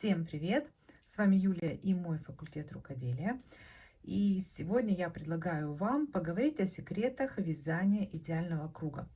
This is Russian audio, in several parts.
Всем привет! С вами Юлия и мой факультет рукоделия. И сегодня я предлагаю вам поговорить о секретах вязания идеального круга.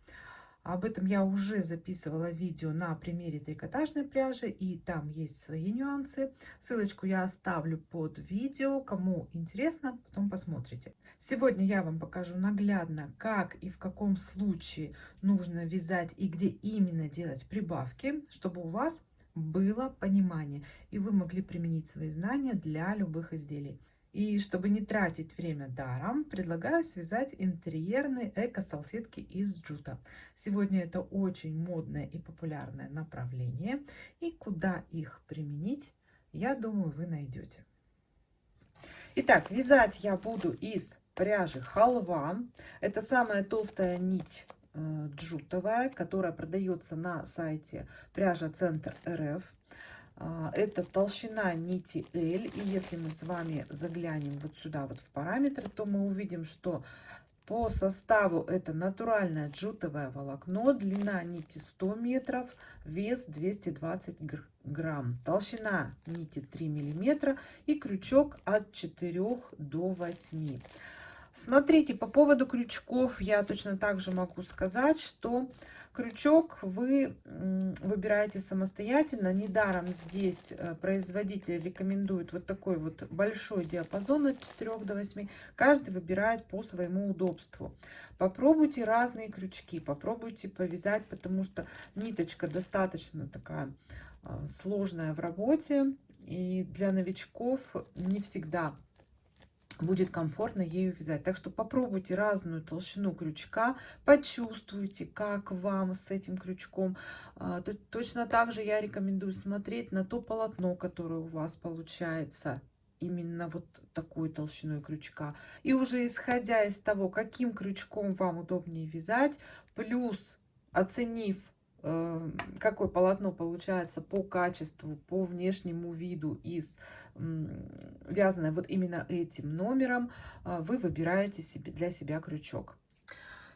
Об этом я уже записывала видео на примере трикотажной пряжи, и там есть свои нюансы. Ссылочку я оставлю под видео, кому интересно, потом посмотрите. Сегодня я вам покажу наглядно, как и в каком случае нужно вязать и где именно делать прибавки, чтобы у вас было понимание, и вы могли применить свои знания для любых изделий. И чтобы не тратить время даром, предлагаю связать интерьерные эко-салфетки из джута. Сегодня это очень модное и популярное направление. И куда их применить, я думаю, вы найдете. Итак, вязать я буду из пряжи халва. Это самая толстая нить джутовая, которая продается на сайте пряжа центр РФ. А, это толщина нити L. И если мы с вами заглянем вот сюда, вот в параметры, то мы увидим, что по составу это натуральное джутовое волокно, длина нити 100 метров, вес 220 грамм, толщина нити 3 миллиметра и крючок от 4 до 8. Смотрите, по поводу крючков я точно так же могу сказать, что Крючок вы выбираете самостоятельно. Недаром здесь э, производитель рекомендует вот такой вот большой диапазон от 4 до 8. Каждый выбирает по своему удобству. Попробуйте разные крючки, попробуйте повязать, потому что ниточка достаточно такая а, сложная в работе. И для новичков не всегда будет комфортно ею вязать. Так что попробуйте разную толщину крючка, почувствуйте, как вам с этим крючком. А, точно так же я рекомендую смотреть на то полотно, которое у вас получается именно вот такой толщиной крючка. И уже исходя из того, каким крючком вам удобнее вязать, плюс оценив какое полотно получается по качеству, по внешнему виду из вязаное вот именно этим номером, а, вы выбираете себе для себя крючок.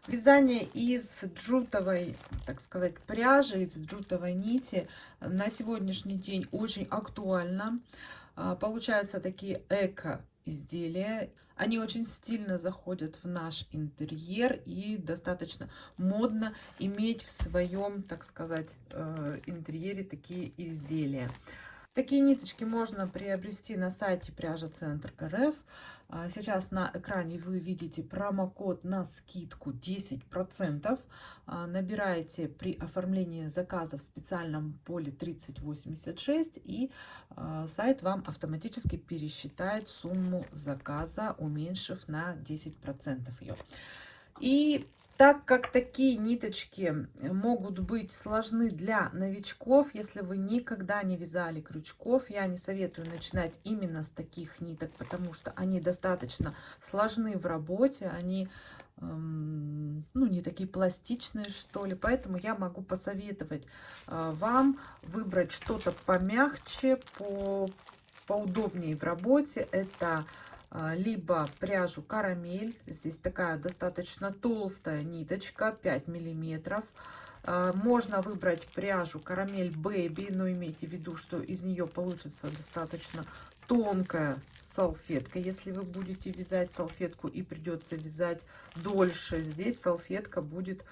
Вязание из джутовой, так сказать, пряжи, из джутовой нити на сегодняшний день очень актуально. А, получаются такие эко изделия. Они очень стильно заходят в наш интерьер и достаточно модно иметь в своем, так сказать, э, интерьере такие изделия. Такие ниточки можно приобрести на сайте пряжа центр РФ. А, сейчас на экране вы видите промокод на скидку 10%. А, набираете при оформлении заказа в специальном поле 3086 и а, сайт вам автоматически пересчитает сумму заказа, уменьшив на 10% ее. И так как такие ниточки могут быть сложны для новичков, если вы никогда не вязали крючков, я не советую начинать именно с таких ниток, потому что они достаточно сложны в работе, они эм, ну, не такие пластичные, что ли. Поэтому я могу посоветовать э, вам выбрать что-то помягче, по, поудобнее в работе. Это либо пряжу карамель. Здесь такая достаточно толстая ниточка, 5 миллиметров. А, можно выбрать пряжу карамель бэби, но имейте в виду, что из нее получится достаточно тонкая салфетка. Если вы будете вязать салфетку и придется вязать дольше, здесь салфетка будет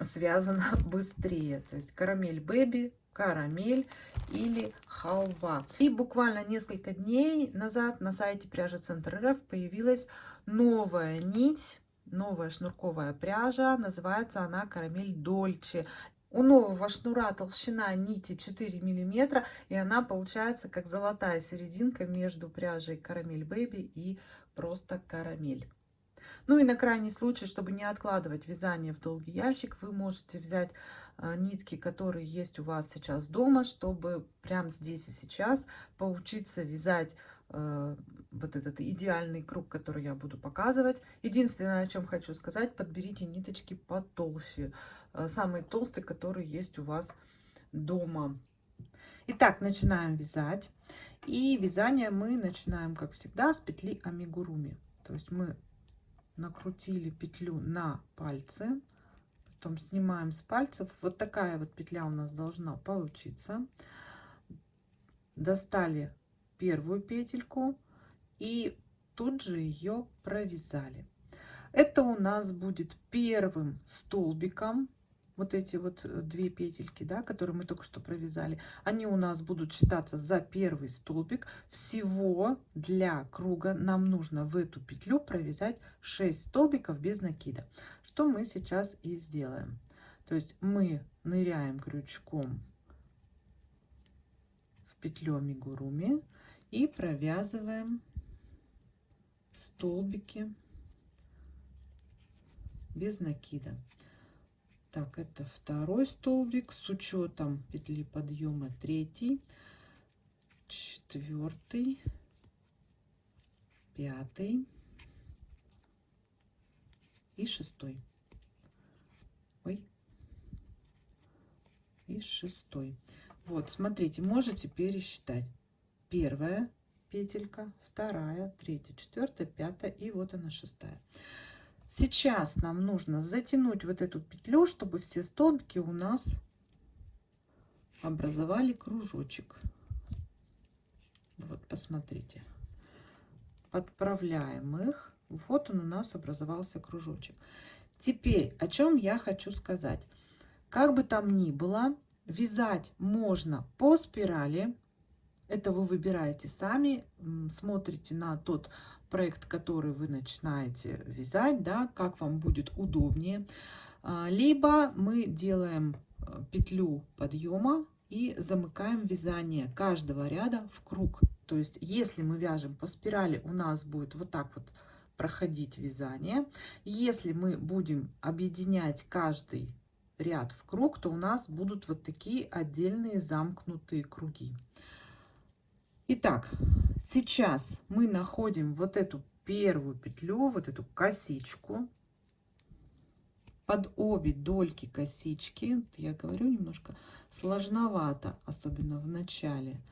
связана быстрее. То есть карамель бэби карамель или халва. И буквально несколько дней назад на сайте пряжи Центр РФ появилась новая нить, новая шнурковая пряжа. Называется она карамель Дольче. У нового шнура толщина нити 4 миллиметра, и она получается как золотая серединка между пряжей карамель бэби и просто карамель. Ну и на крайний случай, чтобы не откладывать вязание в долгий ящик, вы можете взять а, нитки, которые есть у вас сейчас дома, чтобы прямо здесь и сейчас поучиться вязать э, вот этот идеальный круг, который я буду показывать. Единственное, о чем хочу сказать, подберите ниточки потолще. Э, самые толстые, которые есть у вас дома. Итак, начинаем вязать. И вязание мы начинаем, как всегда, с петли амигуруми. То есть мы накрутили петлю на пальцы, потом снимаем с пальцев. Вот такая вот петля у нас должна получиться. достали первую петельку и тут же ее провязали. Это у нас будет первым столбиком. Вот эти вот э, две петельки, да, которые мы только что провязали, они у нас будут считаться за первый столбик. Всего для круга нам нужно в эту петлю провязать 6 столбиков без накида, что мы сейчас и сделаем. То есть мы ныряем крючком в петлю амигуруми и провязываем столбики без накида. Так, это второй столбик с учетом петли подъема третий, четвертый, пятый и шестой. Ой. И шестой. Вот, смотрите, можете пересчитать. Первая петелька, вторая, третья, четвертая, пятая и вот она шестая. Сейчас нам нужно затянуть вот эту петлю, чтобы все столбики у нас образовали кружочек. Вот, посмотрите. Подправляем их. Вот он у нас образовался кружочек. Теперь, о чем я хочу сказать. Как бы там ни было, вязать можно по спирали. Это вы выбираете сами, смотрите на тот проект, который вы начинаете вязать, да, как вам будет удобнее. А, либо мы делаем э, петлю подъема и замыкаем вязание каждого ряда в круг. То есть, если мы вяжем по спирали, у нас будет вот так вот проходить вязание. Если мы будем объединять каждый ряд в круг, то у нас будут вот такие отдельные замкнутые круги. Итак, сейчас мы находим вот эту первую петлю, вот эту косичку под обе дольки косички. Я говорю немножко сложновато, особенно в начале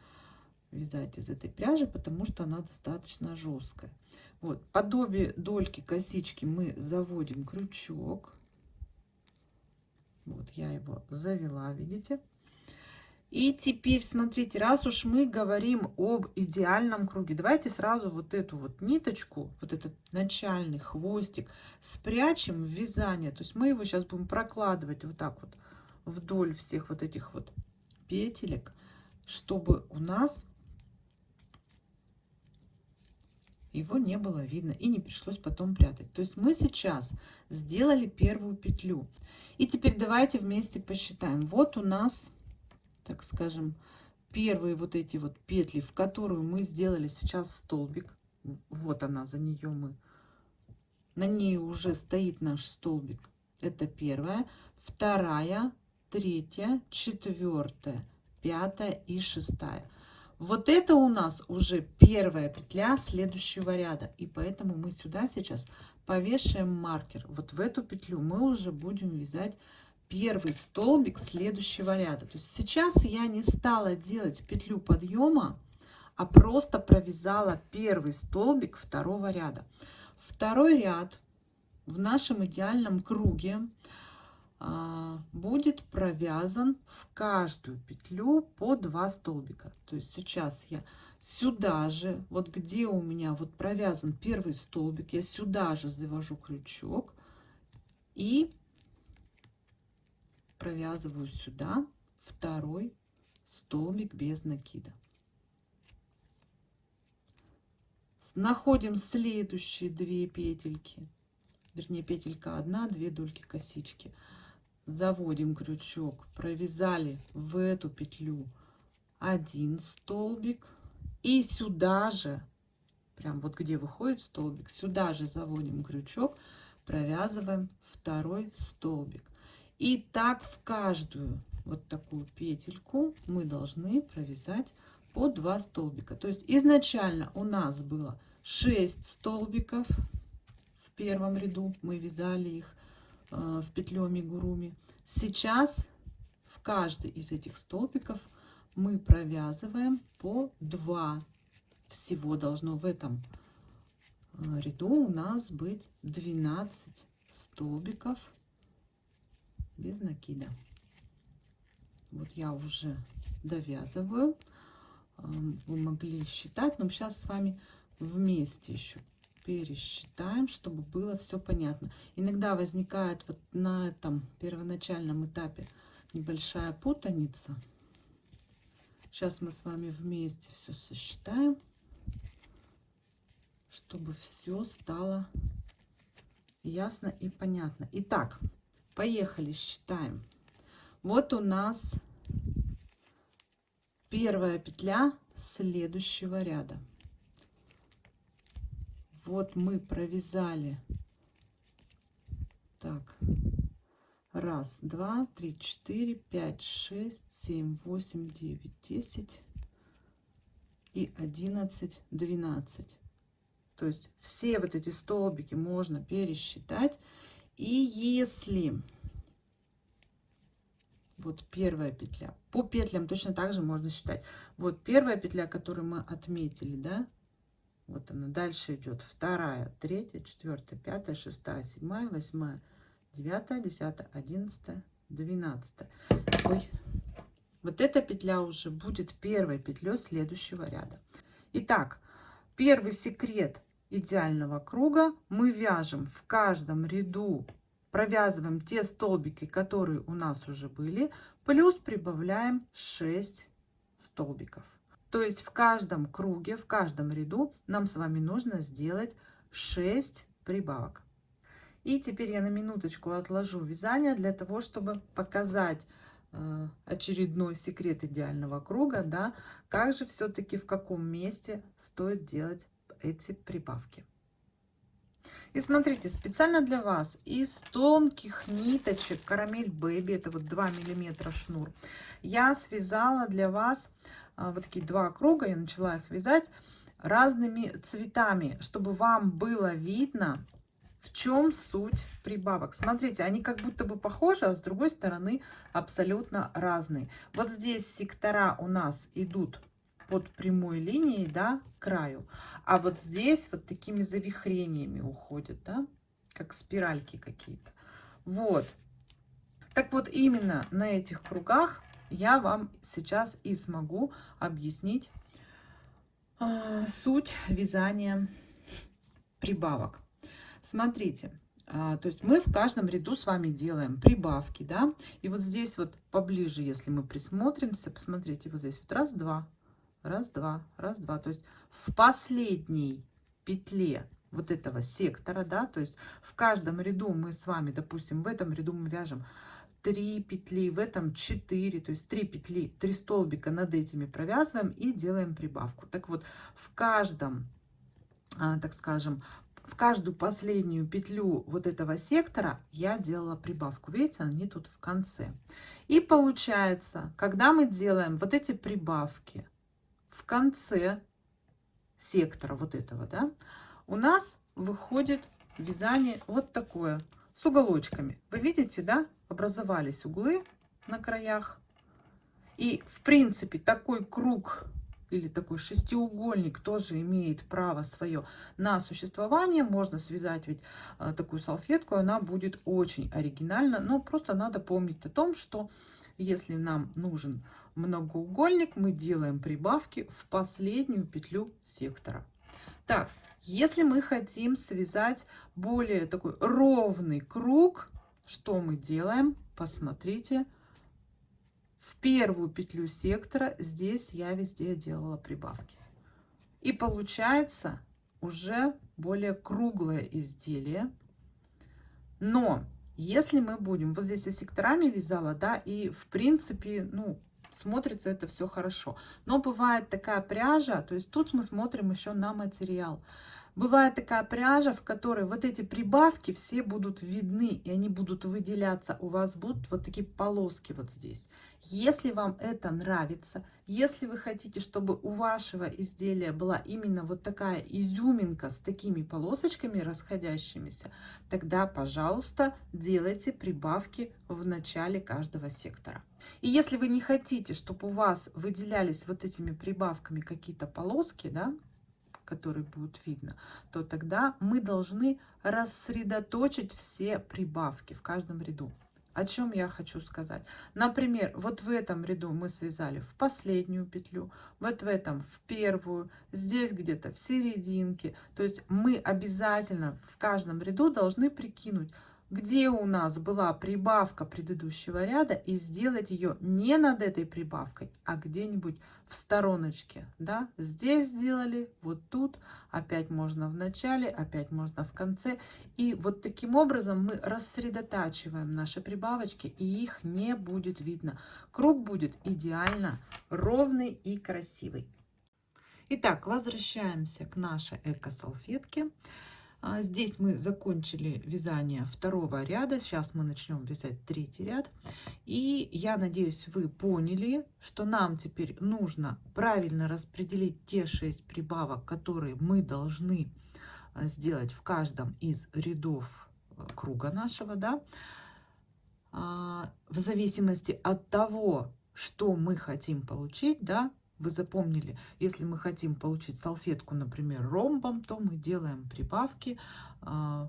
вязать из этой пряжи, потому что она достаточно жесткая. Вот, под обе дольки косички мы заводим крючок. Вот я его завела, видите? И теперь, смотрите, раз уж мы говорим об идеальном круге, давайте сразу вот эту вот ниточку, вот этот начальный хвостик спрячем в вязание. То есть мы его сейчас будем прокладывать вот так вот вдоль всех вот этих вот петелек, чтобы у нас его не было видно и не пришлось потом прятать. То есть мы сейчас сделали первую петлю. И теперь давайте вместе посчитаем. Вот у нас так скажем, первые вот эти вот петли, в которую мы сделали сейчас столбик. Вот она, за нее мы. На ней уже стоит наш столбик. Это первая. Вторая, третья, четвертая, пятая и шестая. Вот это у нас уже первая петля следующего ряда. И поэтому мы сюда сейчас повешаем маркер. Вот в эту петлю мы уже будем вязать первый столбик следующего ряда. То есть сейчас я не стала делать петлю подъема, а просто провязала первый столбик второго ряда. Второй ряд в нашем идеальном круге а, будет провязан в каждую петлю по 2 столбика. То есть сейчас я сюда же, вот где у меня вот провязан первый столбик, я сюда же завожу крючок и провязываю сюда второй столбик без накида. Находим следующие две петельки, вернее петелька одна, две дольки косички. Заводим крючок, провязали в эту петлю один столбик и сюда же, прям вот где выходит столбик, сюда же заводим крючок, провязываем второй столбик. И так в каждую вот такую петельку мы должны провязать по 2 столбика. То есть изначально у нас было 6 столбиков в первом ряду. Мы вязали их э, в петлю амигуруми. Сейчас в каждый из этих столбиков мы провязываем по 2. Всего должно в этом э, ряду у нас быть 12 столбиков без накида. Вот я уже довязываю. вы могли считать. Но сейчас с вами вместе еще пересчитаем, чтобы было все понятно. Иногда возникает вот на этом первоначальном этапе небольшая путаница. Сейчас мы с вами вместе все сосчитаем, чтобы все стало ясно и понятно. Итак, поехали, считаем. Вот у нас первая петля следующего ряда. Вот мы провязали. Так. Раз, два, три, четыре, пять, шесть, семь, восемь, девять, десять и одиннадцать, двенадцать. То есть все вот эти столбики можно пересчитать. И если вот первая петля, по петлям точно так же можно считать. Вот первая петля, которую мы отметили, да, вот она. Дальше идет вторая, третья, четвертая, пятая, шестая, седьмая, восьмая, девятая, десятая, одиннадцатая, двенадцатая. Ой. Вот эта петля уже будет первой петлей следующего ряда. Итак, первый секрет идеального круга мы вяжем в каждом ряду, провязываем те столбики, которые у нас уже были, плюс прибавляем 6 столбиков. То есть в каждом круге, в каждом ряду нам с вами нужно сделать 6 прибавок. И теперь я на минуточку отложу вязание для того, чтобы показать э, очередной секрет идеального круга, да, как же все-таки в каком месте стоит делать эти прибавки. И смотрите, специально для вас из тонких ниточек карамель бэби, это вот 2 миллиметра шнур, я связала для вас а, вот такие два круга, я начала их вязать разными цветами, чтобы вам было видно, в чем суть прибавок. Смотрите, они как будто бы похожи, а с другой стороны абсолютно разные. Вот здесь сектора у нас идут под прямой линией, да, краю. А вот здесь вот такими завихрениями уходят, да, как спиральки какие-то. Вот. Так вот, именно на этих кругах я вам сейчас и смогу объяснить э, суть вязания прибавок. Смотрите, э, то есть мы в каждом ряду с вами делаем прибавки, да, и вот здесь вот поближе, если мы присмотримся, посмотрите, вот здесь вот раз, два, раз, два, раз, два, то есть в последней петле вот этого сектора, да, то есть в каждом ряду мы с вами, допустим, в этом ряду мы вяжем 3 петли, в этом 4, то есть 3 петли, 3 столбика над этими провязываем и делаем прибавку. Так вот, в каждом, а, так скажем, в каждую последнюю петлю вот этого сектора я делала прибавку. Видите, они тут в конце. И получается, когда мы делаем вот эти прибавки в конце сектора вот этого, да, у нас выходит вязание вот такое с уголочками. Вы видите, да, образовались углы на краях. И, в принципе, такой круг или такой шестиугольник тоже имеет право свое на существование. Можно связать ведь э, такую салфетку, она будет очень оригинальна. Но просто надо помнить о том, что если нам нужен многоугольник, мы делаем прибавки в последнюю петлю сектора. Так, если мы хотим связать более такой ровный круг, что мы делаем? Посмотрите, в первую петлю сектора здесь я везде делала прибавки. И получается уже более круглое изделие. Но если мы будем, вот здесь я секторами вязала, да, и в принципе, ну, смотрится это все хорошо. Но бывает такая пряжа, то есть тут мы смотрим еще на материал. Бывает такая пряжа, в которой вот эти прибавки все будут видны, и они будут выделяться. У вас будут вот такие полоски вот здесь. Если вам это нравится, если вы хотите, чтобы у вашего изделия была именно вот такая изюминка с такими полосочками расходящимися, тогда, пожалуйста, делайте прибавки в начале каждого сектора. И если вы не хотите, чтобы у вас выделялись вот этими прибавками какие-то полоски, да, которые будут видно, то тогда мы должны рассредоточить все прибавки в каждом ряду. О чем я хочу сказать? Например, вот в этом ряду мы связали в последнюю петлю, вот в этом в первую, здесь где-то в серединке. То есть мы обязательно в каждом ряду должны прикинуть, где у нас была прибавка предыдущего ряда и сделать ее не над этой прибавкой, а где-нибудь в стороночке. Да? Здесь сделали, вот тут, опять можно в начале, опять можно в конце. И вот таким образом мы рассредотачиваем наши прибавочки, и их не будет видно. Круг будет идеально ровный и красивый. Итак, возвращаемся к нашей эко-салфетке. А, здесь мы закончили вязание второго ряда. Сейчас мы начнем вязать третий ряд. И я надеюсь, вы поняли, что нам теперь нужно правильно распределить те 6 прибавок, которые мы должны а, сделать в каждом из рядов а, круга нашего. Да? В зависимости от того, что мы хотим получить, да, вы запомнили, если мы хотим получить салфетку, например, ромбом, то мы делаем прибавки э,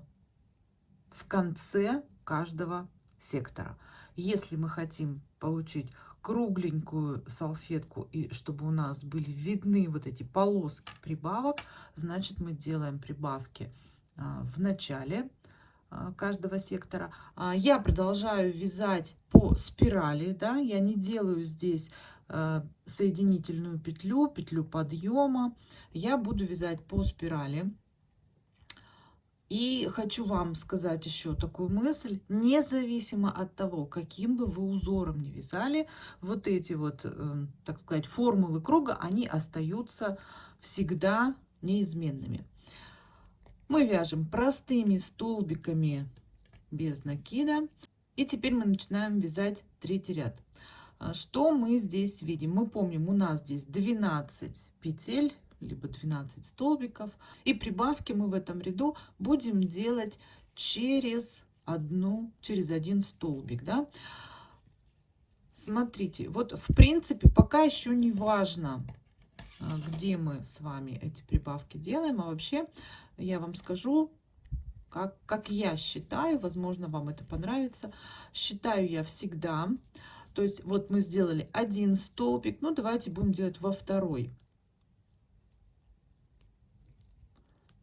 в конце каждого сектора. Если мы хотим получить кругленькую салфетку и чтобы у нас были видны вот эти полоски прибавок, значит мы делаем прибавки э, в начале э, каждого сектора. Я продолжаю вязать по спирали, да, я не делаю здесь соединительную петлю, петлю подъема. Я буду вязать по спирали. И хочу вам сказать еще такую мысль, независимо от того, каким бы вы узором не вязали, вот эти вот, э, так сказать, формулы круга, они остаются всегда неизменными. Мы вяжем простыми столбиками без накида. И теперь мы начинаем вязать третий ряд. А что мы здесь видим? Мы помним, у нас здесь 12 петель, либо 12 столбиков. И прибавки мы в этом ряду будем делать через одну, через один столбик. Да? Смотрите, вот в принципе пока еще не важно, а, где мы с вами эти прибавки делаем. А вообще я вам скажу, как, как я считаю, возможно, вам это понравится. Считаю я всегда то есть вот мы сделали один столбик, ну давайте будем делать во второй.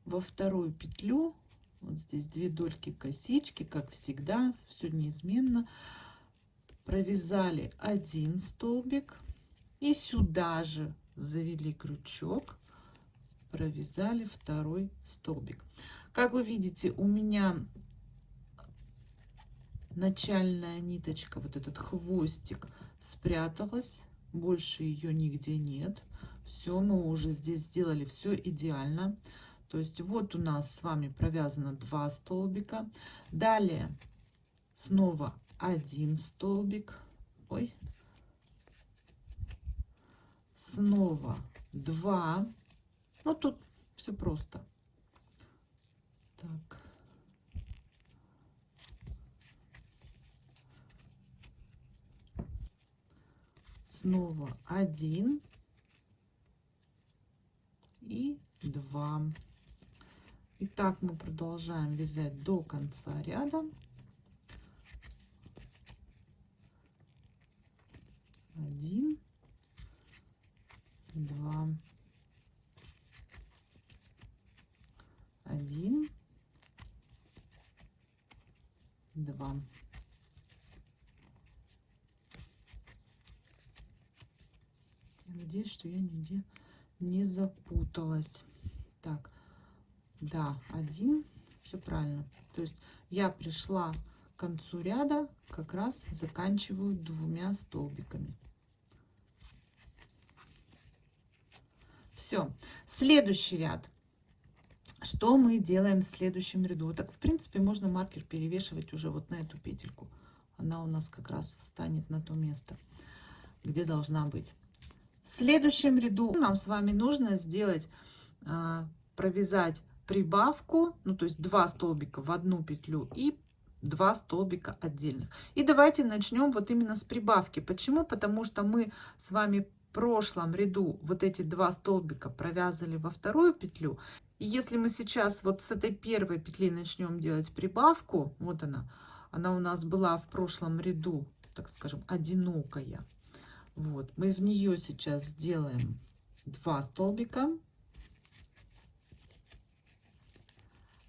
Во вторую петлю, вот здесь две дольки косички, как всегда, все неизменно. Провязали один столбик и сюда же завели крючок, провязали второй столбик. Как вы видите, у меня начальная ниточка, вот этот хвостик спряталась, больше ее нигде нет. Все, мы уже здесь сделали все идеально. То есть вот у нас с вами провязано два столбика. Далее снова один столбик. Ой. Снова два. Ну, тут все просто. Так. Снова один и два. И так мы продолжаем вязать до конца ряда. Один, два, один, два. Надеюсь, что я нигде не запуталась. Так, да, один, все правильно. То есть я пришла к концу ряда, как раз заканчиваю двумя столбиками. Все, следующий ряд. Что мы делаем в следующем ряду? Так, в принципе, можно маркер перевешивать уже вот на эту петельку. Она у нас как раз встанет на то место, где должна быть. В следующем ряду нам с вами нужно сделать, а, провязать прибавку, ну то есть два столбика в одну петлю и два столбика отдельных. И давайте начнем вот именно с прибавки. Почему? Потому что мы с вами в прошлом ряду вот эти два столбика провязали во вторую петлю. И если мы сейчас вот с этой первой петли начнем делать прибавку, вот она, Она у нас была в прошлом ряду, так скажем, одинокая. Вот, мы в нее сейчас сделаем два столбика.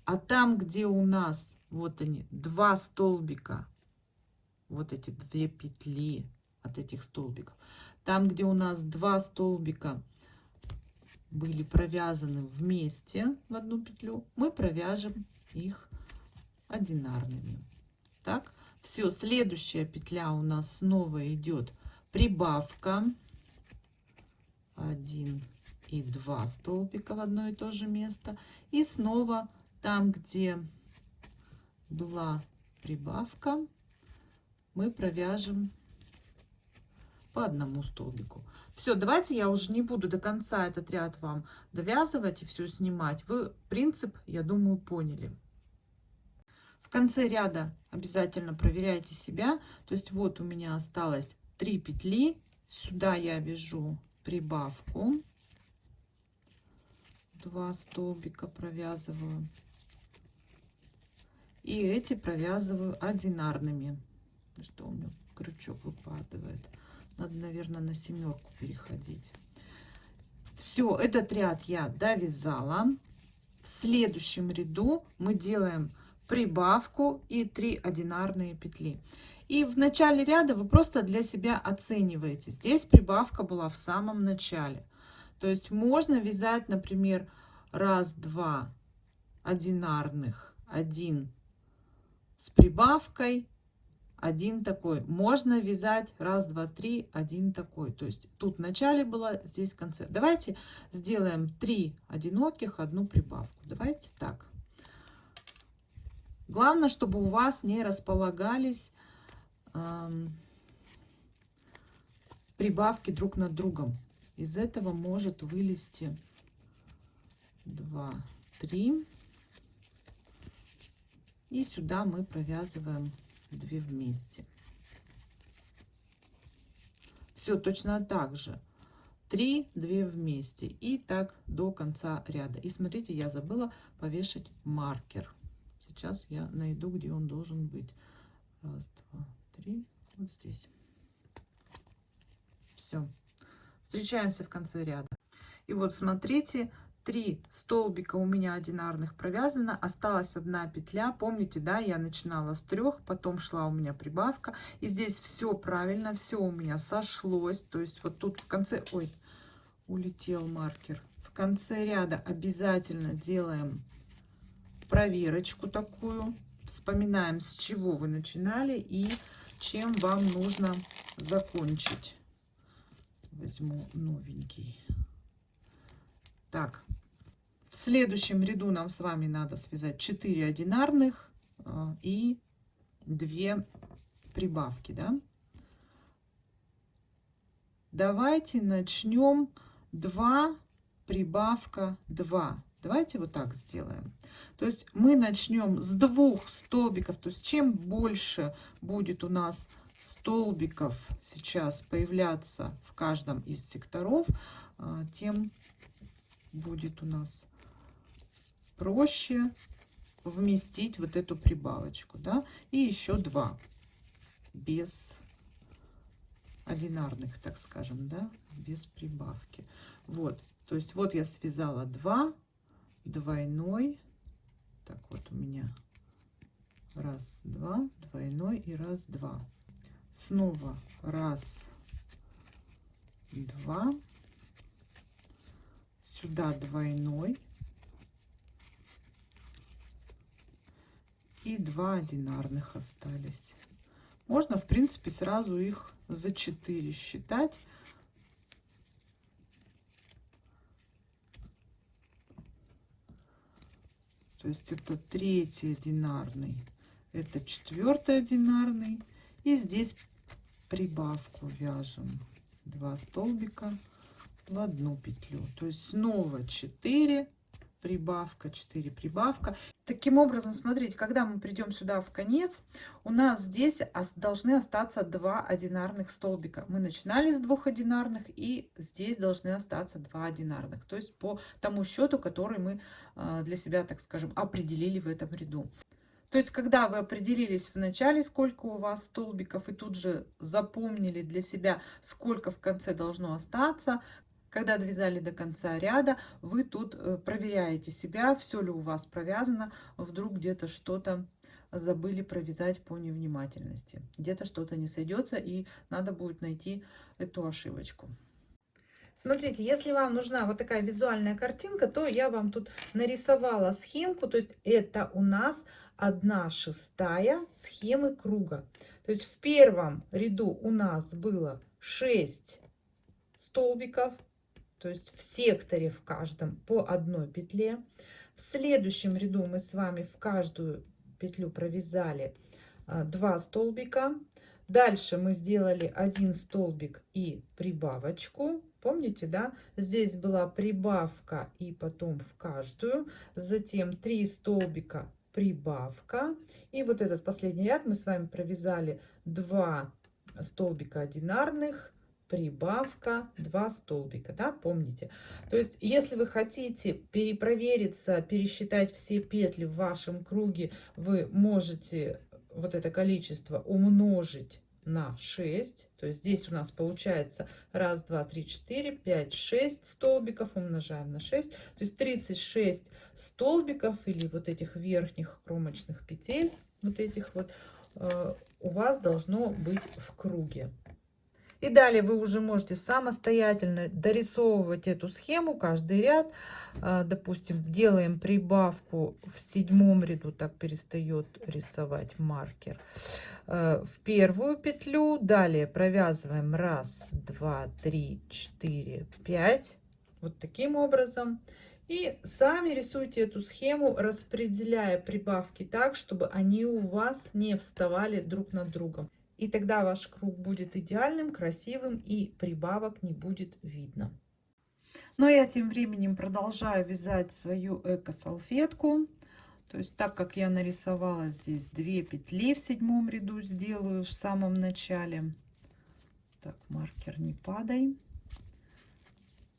А там, где у нас, вот они, два столбика, вот эти две петли от этих столбиков, там, где у нас два столбика были провязаны вместе в одну петлю, мы провяжем их одинарными. Так, все, следующая петля у нас снова идет прибавка. 1 и 2 столбика в одно и то же место. И снова там где была прибавка мы провяжем по одному столбику. Все давайте я уже не буду до конца этот ряд вам довязывать и все снимать. Вы принцип я думаю поняли. В конце ряда обязательно проверяйте себя. То есть вот у меня осталось 3 петли. Сюда я вяжу прибавку. 2 столбика провязываю. И эти провязываю одинарными. Что у меня крючок выпадает. Надо наверное на семерку переходить. Все этот ряд я довязала. В следующем ряду мы делаем прибавку и 3 одинарные петли и в начале ряда вы просто для себя оцениваете. Здесь прибавка была в самом начале. То есть можно вязать, например, раз, два одинарных, один с прибавкой, один такой. Можно вязать раз, два, три, один такой. То есть тут в начале было, здесь в конце. Давайте сделаем три одиноких, одну прибавку. Давайте так. Главное, чтобы у вас не располагались прибавки друг над другом. Из этого может вылезти 2, 3. И сюда мы провязываем 2 вместе. Все точно так же. 3, 2 вместе. И так до конца ряда. И смотрите, я забыла повешать маркер. Сейчас я найду, где он должен быть. Раз, три, вот здесь. Все. Встречаемся в конце ряда. И вот смотрите, три столбика у меня одинарных провязано, осталась одна петля. Помните, да, я начинала с трех, потом шла у меня прибавка. И здесь все правильно, все у меня сошлось. То есть вот тут в конце, ой, улетел маркер. В конце ряда обязательно делаем проверочку такую. Вспоминаем, с чего вы начинали и чем вам нужно закончить. Возьму новенький. Так, в следующем ряду нам с вами надо связать 4 одинарных а, и 2 прибавки, да? Давайте начнем 2 прибавка 2. Давайте вот так сделаем. То есть мы начнем с двух столбиков. То есть чем больше будет у нас столбиков сейчас появляться в каждом из секторов, а, тем будет у нас проще вместить вот эту прибавочку. Да? И еще два без одинарных, так скажем, да, без прибавки. Вот, то есть вот я связала 2, двойной, так вот у меня раз, два, двойной и раз, два. Снова раз, два, сюда двойной и два одинарных остались. Можно, в принципе, сразу их за 4 считать. То есть это третий одинарный, это четвертый одинарный. И здесь прибавку вяжем 2 столбика в одну петлю. То есть снова 4 прибавка, 4 прибавка. Таким образом, смотрите, когда мы придем сюда в конец, у нас здесь должны остаться два одинарных столбика. Мы начинали с двух одинарных, и здесь должны остаться два одинарных. То есть по тому счету, который мы а, для себя, так скажем, определили в этом ряду. То есть, когда вы определились в начале, сколько у вас столбиков, и тут же запомнили для себя, сколько в конце должно остаться, когда довязали до конца ряда, вы тут э, проверяете себя, все ли у вас провязано, вдруг где-то что-то забыли провязать по невнимательности. Где-то что-то не сойдется, и надо будет найти эту ошибочку. Смотрите, если вам нужна вот такая визуальная картинка, то я вам тут нарисовала схемку. То есть это у нас 1 шестая схемы круга. То есть в первом ряду у нас было 6 столбиков, то есть в секторе в каждом по одной петле. В следующем ряду мы с вами в каждую петлю провязали 2 а, столбика. Дальше мы сделали один столбик и прибавочку. Помните, да? Здесь была прибавка и потом в каждую. Затем 3 столбика прибавка. И вот этот последний ряд мы с вами провязали 2 столбика одинарных, прибавка 2 столбика, да, помните. То есть, если вы хотите перепровериться, пересчитать все петли в вашем круге, вы можете вот это количество умножить на 6. То есть здесь у нас получается 1, 2, 3, 4, 5, 6 столбиков умножаем на 6. То есть 36 столбиков или вот этих верхних кромочных петель, вот этих вот, э, у вас должно быть в круге. И далее вы уже можете самостоятельно дорисовывать эту схему, каждый ряд. А, допустим, делаем прибавку в седьмом ряду, так перестает рисовать маркер. А, в первую петлю, далее провязываем раз, два, три, четыре, пять. Вот таким образом. И сами рисуйте эту схему, распределяя прибавки так, чтобы они у вас не вставали друг над другом. И тогда ваш круг будет идеальным, красивым и прибавок не будет видно. Но я тем временем продолжаю вязать свою эко-салфетку. То есть так как я нарисовала здесь две петли в седьмом ряду, сделаю в самом начале. Так, маркер не падай.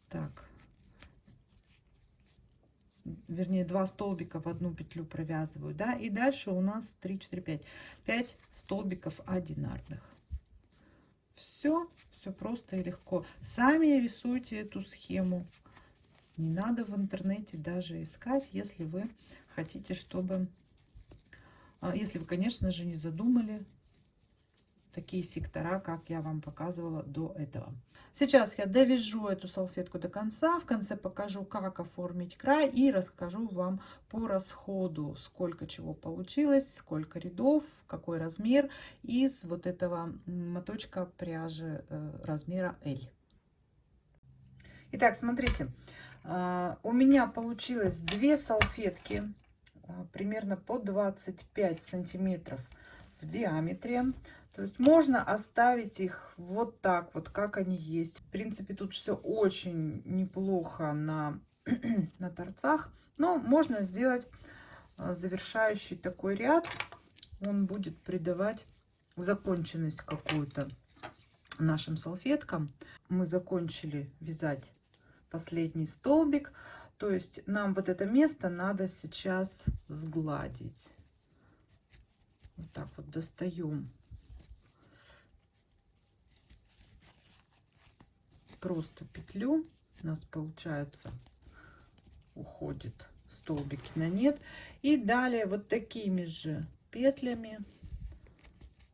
Так, вернее, два столбика в одну петлю провязываю, да, и дальше у нас 3, 4, 5, 5 столбиков одинарных. Все, все просто и легко. Сами рисуйте эту схему. Не надо в интернете даже искать, если вы хотите, чтобы, а, если вы, конечно же, не задумали такие сектора, как я вам показывала до этого. Сейчас я довяжу эту салфетку до конца, в конце покажу, как оформить край и расскажу вам по расходу, сколько чего получилось, сколько рядов, какой размер из вот этого моточка пряжи э, размера L. Итак, смотрите, а, у меня получилось две салфетки а, примерно по 25 сантиметров в диаметре. То есть можно оставить их вот так вот, как они есть. В принципе, тут все очень неплохо на, на торцах. Но можно сделать а, завершающий такой ряд. Он будет придавать законченность какую-то нашим салфеткам. Мы закончили вязать последний столбик. То есть нам вот это место надо сейчас сгладить. Вот так вот достаем просто петлю. У нас получается уходит столбики на нет. И далее вот такими же петлями.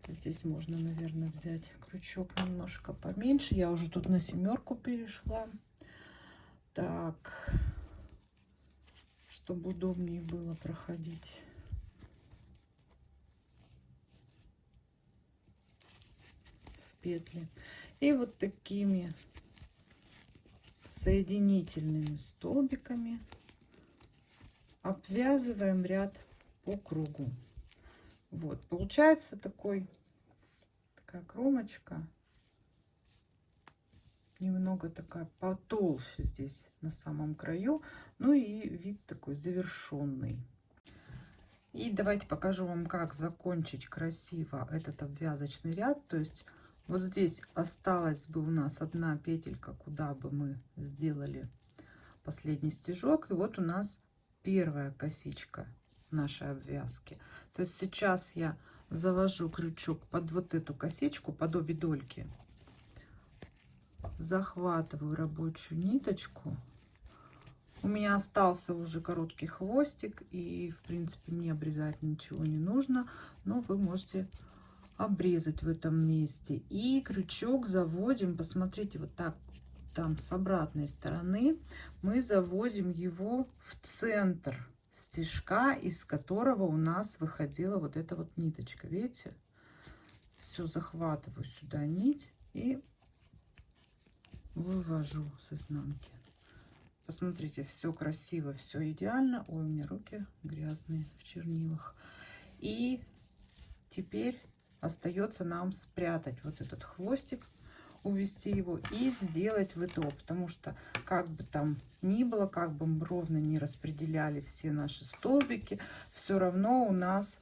Здесь можно наверное взять крючок немножко поменьше. Я уже тут на семерку перешла. Так. Чтобы удобнее было проходить. В петли. И вот такими соединительными столбиками обвязываем ряд по кругу. Вот, получается такой, такая кромочка, немного такая потолще здесь на самом краю, ну и вид такой завершенный. И давайте покажу вам, как закончить красиво этот обвязочный ряд, то есть вот здесь осталась бы у нас одна петелька, куда бы мы сделали последний стежок. И вот у нас первая косичка нашей обвязки. То есть сейчас я завожу крючок под вот эту косичку, под обе дольки. Захватываю рабочую ниточку. У меня остался уже короткий хвостик, и в принципе мне обрезать ничего не нужно, но вы можете обрезать в этом месте. И крючок заводим, посмотрите, вот так, там с обратной стороны, мы заводим его в центр стежка, из которого у нас выходила вот эта вот ниточка. Видите? Все, захватываю сюда нить и вывожу с изнанки. Посмотрите, все красиво, все идеально. Ой, у меня руки грязные в чернилах. И теперь остается нам спрятать вот этот хвостик увести его и сделать ВТО, потому что как бы там ни было, как бы мы ровно не распределяли все наши столбики, все равно у нас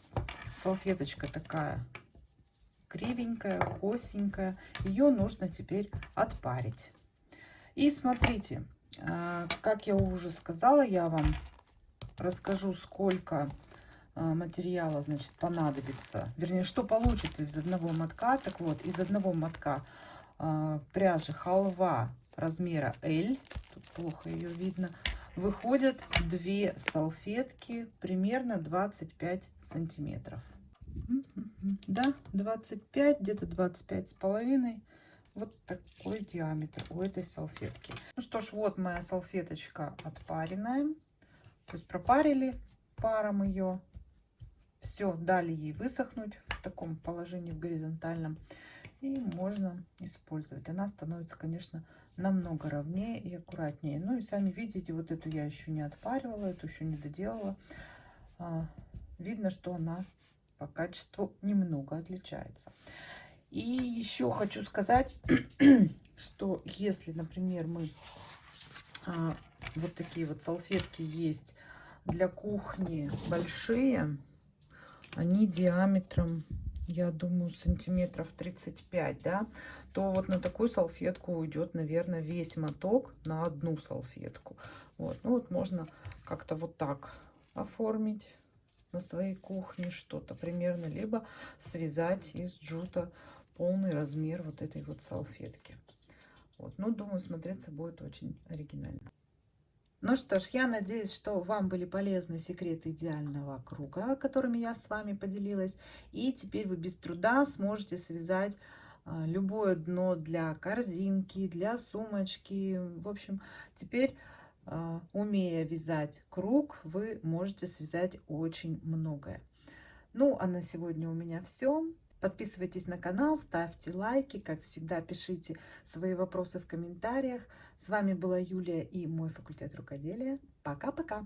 салфеточка такая кривенькая, косенькая, ее нужно теперь отпарить. И смотрите, а, как я уже сказала, я вам расскажу, сколько материала, значит, понадобится. Вернее, что получится из одного мотка. Так вот, из одного мотка э, пряжи халва размера L, тут плохо ее видно, выходят две салфетки примерно 25 сантиметров. Да, 25, где-то 25 с половиной. Вот такой диаметр у этой салфетки. Ну что ж, вот моя салфеточка отпаренная. То есть пропарили паром ее. Все, дали ей высохнуть в таком положении, в горизонтальном и можно использовать. Она становится, конечно, намного ровнее и аккуратнее. Ну и сами видите, вот эту я еще не отпаривала, эту еще не доделала. А, видно, что она по качеству немного отличается. И еще хочу сказать, что если, например, мы а, вот такие вот салфетки есть для кухни большие, они диаметром я думаю, сантиметров 35, да, то вот на такую салфетку уйдет, наверное, весь моток на одну салфетку. Вот, ну вот можно как-то вот так оформить на своей кухне что-то примерно, либо связать из джута полный размер вот этой вот салфетки. Вот, ну, думаю, смотреться будет очень оригинально. Ну что ж, я надеюсь, что вам были полезны секреты идеального круга, которыми я с вами поделилась. И теперь вы без труда сможете связать а, любое дно для корзинки, для сумочки. В общем, теперь, а, умея вязать круг, вы можете связать очень многое. Ну, а на сегодня у меня все. Подписывайтесь на канал, ставьте лайки, как всегда пишите свои вопросы в комментариях. С вами была Юлия и мой факультет рукоделия. Пока-пока!